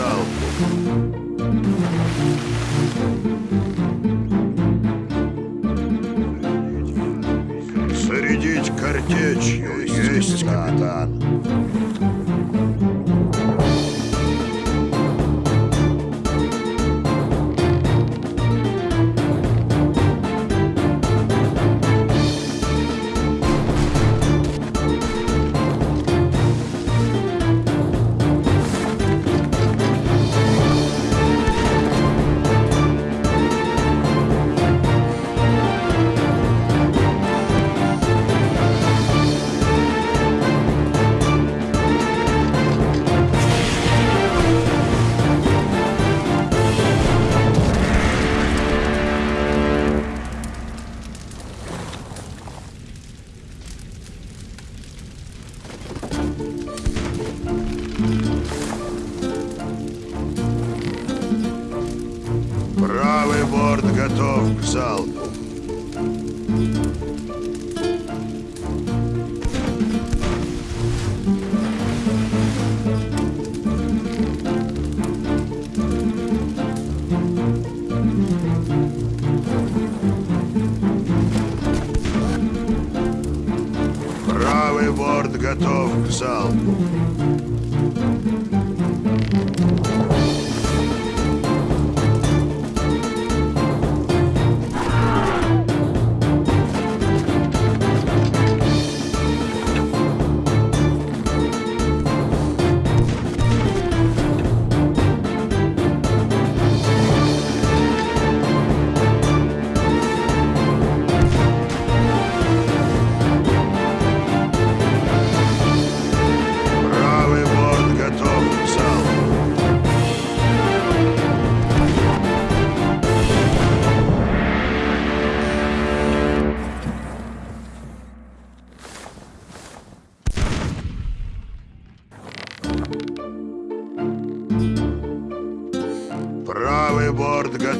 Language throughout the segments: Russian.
залпу. Зарядить картечью есть, капитан. Борт готов к залпу. Правый борт готов к залпу.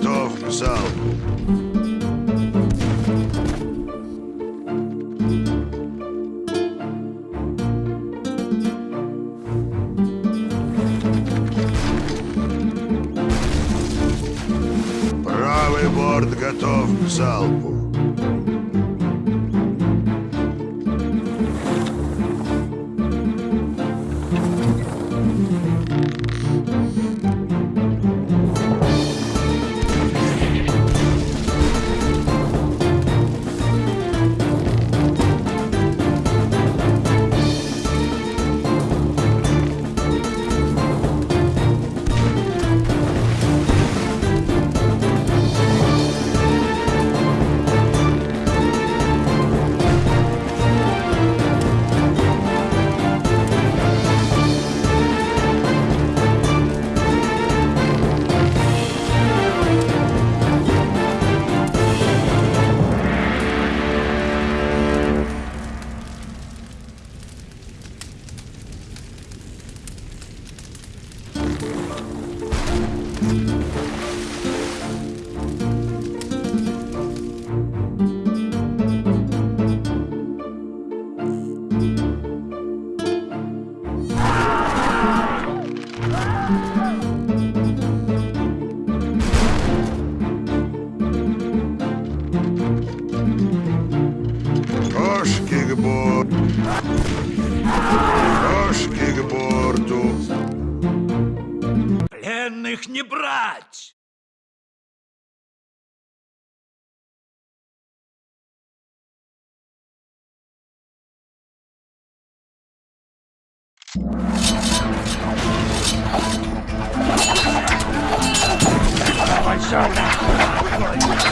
Готов к залпу. Правый борт готов к залпу. не брать! Давай сюда!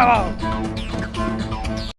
Bravo!